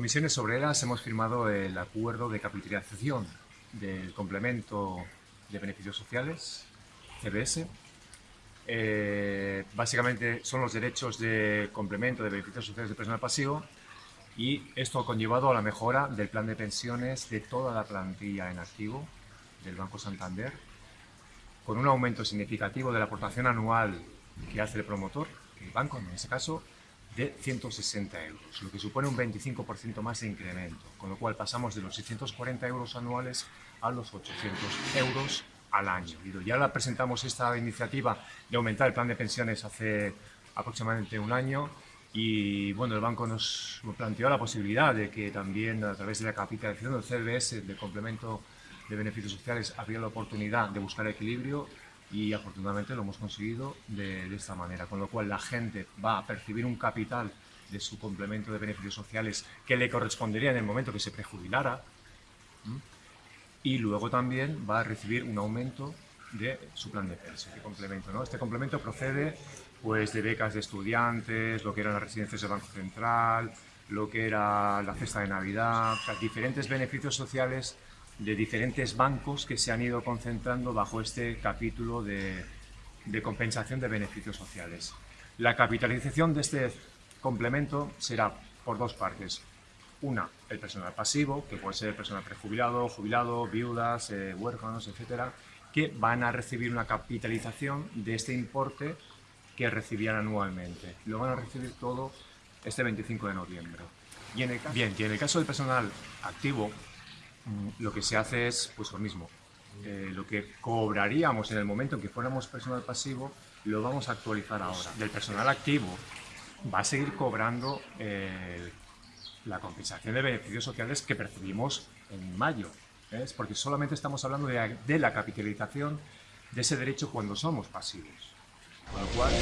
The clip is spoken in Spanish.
Comisiones Obreras hemos firmado el acuerdo de capitalización del complemento de beneficios sociales, CBS. Eh, básicamente son los derechos de complemento de beneficios sociales de personal pasivo y esto ha conllevado a la mejora del plan de pensiones de toda la plantilla en activo del Banco Santander, con un aumento significativo de la aportación anual que hace el promotor, el banco en ese caso, de 160 euros, lo que supone un 25% más de incremento, con lo cual pasamos de los 640 euros anuales a los 800 euros al año. Ya la presentamos esta iniciativa de aumentar el plan de pensiones hace aproximadamente un año y bueno, el banco nos planteó la posibilidad de que también a través de la capitalización del CBS, del complemento de beneficios sociales, habría la oportunidad de buscar equilibrio y afortunadamente lo hemos conseguido de, esta manera, con lo cual la gente va a percibir un capital de su complemento de beneficios sociales que le correspondería en el momento que se prejubilara y luego también va a recibir un aumento de su plan de pensión, de complemento. ¿no? Este complemento procede pues, de becas de estudiantes, lo que eran las residencias del Banco Central, lo que era la cesta de Navidad, diferentes beneficios sociales de diferentes bancos que se han ido concentrando bajo este capítulo de, compensación de beneficios sociales. La capitalización de este complemento será por dos partes. Una, el personal pasivo, que puede ser personal prejubilado, jubilado, viudas, eh, huérfanos, etcétera, que van a recibir una capitalización de este importe que recibían anualmente. Lo van a recibir todo este 25 de noviembre. Y en el bien, y en el caso del personal activo, lo que se hace es pues lo mismo. Eh, lo que cobraríamos en el momento en que fuéramos personal pasivo, lo vamos a actualizar ahora. Del personal activo va a seguir cobrando eh, la compensación de beneficios sociales que percibimos en mayo, ¿ves? porque solamente estamos hablando de, la capitalización de ese derecho cuando somos pasivos. Con lo cual,